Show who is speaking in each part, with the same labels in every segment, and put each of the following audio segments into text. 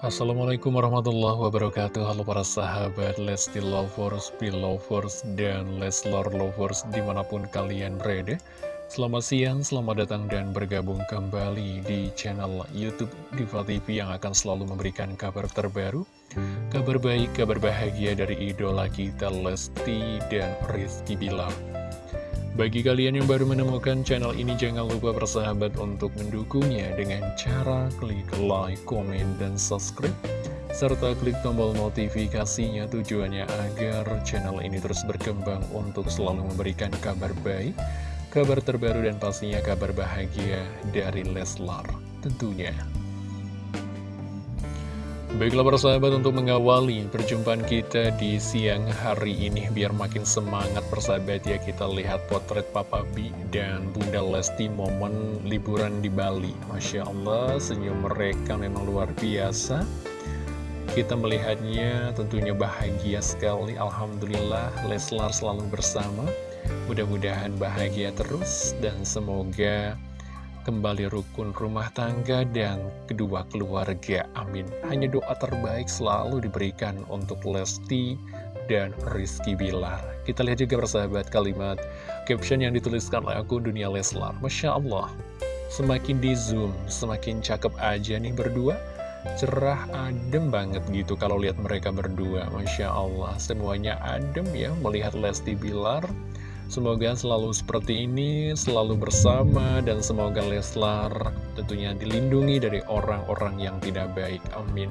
Speaker 1: Assalamualaikum warahmatullahi wabarakatuh. Halo para sahabat Lesti Lovers, Belovers, dan Leslar Lovers di mana pun kalian berada. Selamat siang, selamat datang dan bergabung kembali di channel Youtube Diva TV yang akan selalu memberikan kabar terbaru Kabar baik, kabar bahagia dari idola kita Lesti dan Rizky Bilar bagi kalian yang baru menemukan channel ini, jangan lupa bersahabat untuk mendukungnya dengan cara klik like, komen, dan subscribe. Serta klik tombol notifikasinya tujuannya agar channel ini terus berkembang untuk selalu memberikan kabar baik, kabar terbaru, dan pastinya kabar bahagia dari Leslar tentunya. Baiklah para sahabat untuk mengawali perjumpaan kita di siang hari ini Biar makin semangat persahabat ya kita lihat potret Papa B dan Bunda Lesti momen liburan di Bali. Masya Allah senyum mereka memang luar biasa. Kita melihatnya tentunya bahagia sekali. Alhamdulillah Leslar selalu bersama. Mudah-mudahan bahagia terus dan semoga kembali rukun rumah tangga dan kedua keluarga. Amin. Hanya doa terbaik selalu diberikan untuk Lesti dan Rizky Bilar. Kita lihat juga bersahabat kalimat caption yang dituliskan oleh aku Dunia Leslar. Masya Allah, semakin di zoom, semakin cakep aja nih berdua. Cerah, adem banget gitu kalau lihat mereka berdua. Masya Allah, semuanya adem ya melihat Lesti Bilar Semoga selalu seperti ini, selalu bersama, dan semoga Leslar tentunya dilindungi dari orang-orang yang tidak baik. Amin.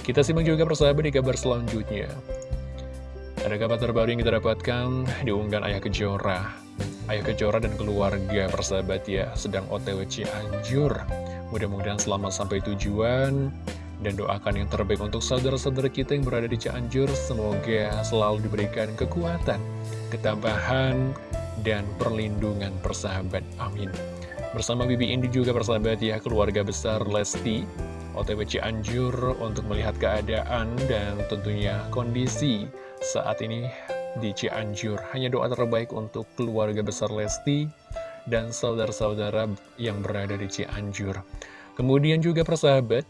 Speaker 1: Kita simak juga persahabat di kabar selanjutnya. Ada kabar terbaru yang kita dapatkan diunggah Ayah Kejora. Ayah Kejora dan keluarga persahabat ya sedang otw Cianjur. Mudah-mudahan selamat sampai tujuan dan doakan yang terbaik untuk saudara-saudara kita yang berada di Cianjur. Semoga selalu diberikan kekuatan ketabahan, dan perlindungan persahabat. Amin. Bersama Bibi Indi juga persahabat ya, keluarga besar Lesti, OTW Cianjur untuk melihat keadaan dan tentunya kondisi saat ini di Cianjur. Hanya doa terbaik untuk keluarga besar Lesti dan saudara-saudara yang berada di Cianjur. Kemudian juga persahabat,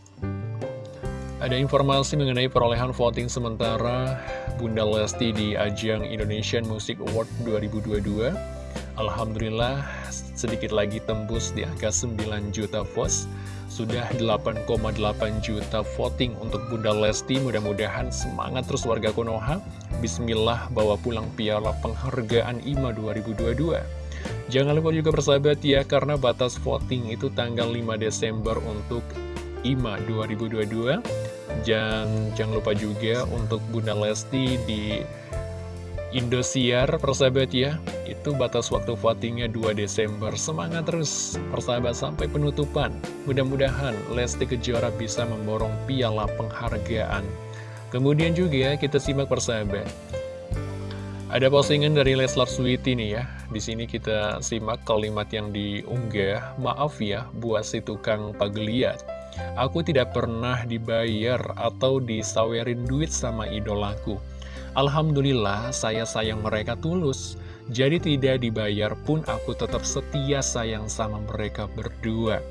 Speaker 1: ada informasi mengenai perolehan voting sementara Bunda Lesti di ajang Indonesian Music Award 2022. Alhamdulillah sedikit lagi tembus di angka 9 juta votes. Sudah 8,8 juta voting untuk Bunda Lesti. Mudah-mudahan semangat terus warga Konoha. Bismillah bawa pulang piala penghargaan IMA 2022. Jangan lupa juga bersahabat ya, karena batas voting itu tanggal 5 Desember untuk IMA 2022 dan jangan lupa juga untuk Bunda Lesti di Indosiar persahabat ya Itu batas waktu votingnya 2 Desember Semangat terus persahabat sampai penutupan Mudah-mudahan Lesti Kejora bisa memborong piala penghargaan Kemudian juga kita simak persahabat ada postingan dari Leslar Sweety nih ya. Di sini kita simak kalimat yang diunggah. Maaf ya, buat si tukang pageliat. Aku tidak pernah dibayar atau disawerin duit sama idolaku. Alhamdulillah saya sayang mereka tulus. Jadi tidak dibayar pun aku tetap setia sayang sama mereka berdua.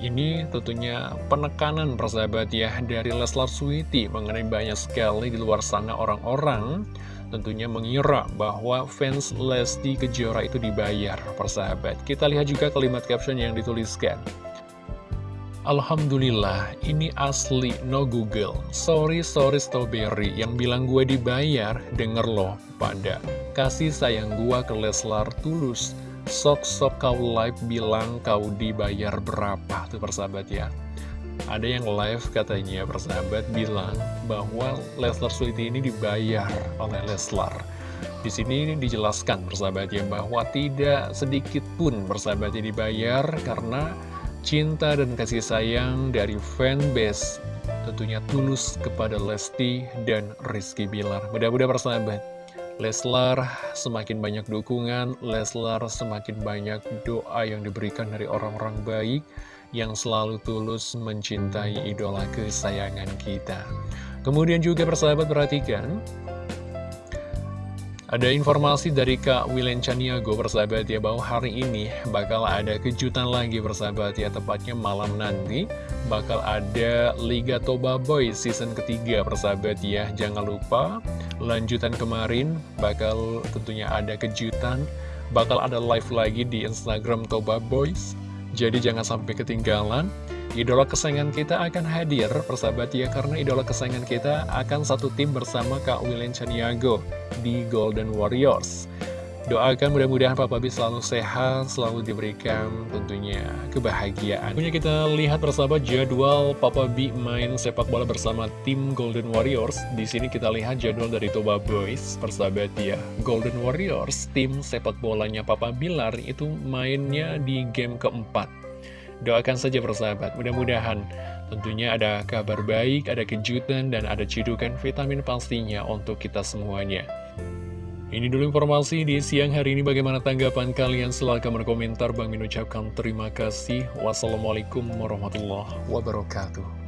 Speaker 1: Ini tentunya penekanan persahabat ya dari Leslar Sweety mengenai banyak sekali di luar sana orang-orang tentunya mengira bahwa fans Lesti Kejora itu dibayar persahabat. Kita lihat juga kalimat caption yang dituliskan. Alhamdulillah, ini asli, no Google. Sorry, sorry Strawberry, yang bilang gue dibayar, denger loh, pada. Kasih sayang gue ke Leslar tulus. Sok-sok kau live bilang kau dibayar berapa, tuh persahabat ya. Ada yang live katanya persahabat bilang bahwa Leslar Sweety ini dibayar oleh Leslar. Di sini dijelaskan persahabat ya bahwa tidak sedikit pun persahabatnya dibayar karena cinta dan kasih sayang dari fanbase tentunya tulus kepada Lesti dan Rizky Bilar. Mudah-mudahan persahabat, Leslar semakin banyak dukungan, Leslar semakin banyak doa yang diberikan dari orang-orang baik yang selalu tulus mencintai idola kesayangan kita. Kemudian juga persahabat perhatikan, ada informasi dari Kak Wilen Chaniago persahabat ya bahwa hari ini bakal ada kejutan lagi persahabat ya tepatnya malam nanti bakal ada Liga Toba Boys season ketiga persahabat ya. Jangan lupa lanjutan kemarin bakal tentunya ada kejutan. Bakal ada live lagi di Instagram Toba Boys. Jadi jangan sampai ketinggalan Idola kesayangan kita akan hadir, persahabat ya, karena idola kesayangan kita akan satu tim bersama Kak William Chaniago di Golden Warriors. Doakan mudah-mudahan Papa B selalu sehat, selalu diberikan tentunya kebahagiaan. Punya kita lihat persahabat jadwal Papa B main sepak bola bersama tim Golden Warriors. Di sini kita lihat jadwal dari Toba Boys, persahabat ya. Golden Warriors, tim sepak bolanya Papa Bilar itu mainnya di game keempat. Doakan saja persahabat, mudah-mudahan tentunya ada kabar baik, ada kejutan, dan ada cidukan vitamin pastinya untuk kita semuanya. Ini dulu informasi di siang hari ini. Bagaimana tanggapan kalian? Silahkan berkomentar. Bang Min ucapkan terima kasih. Wassalamualaikum warahmatullahi wabarakatuh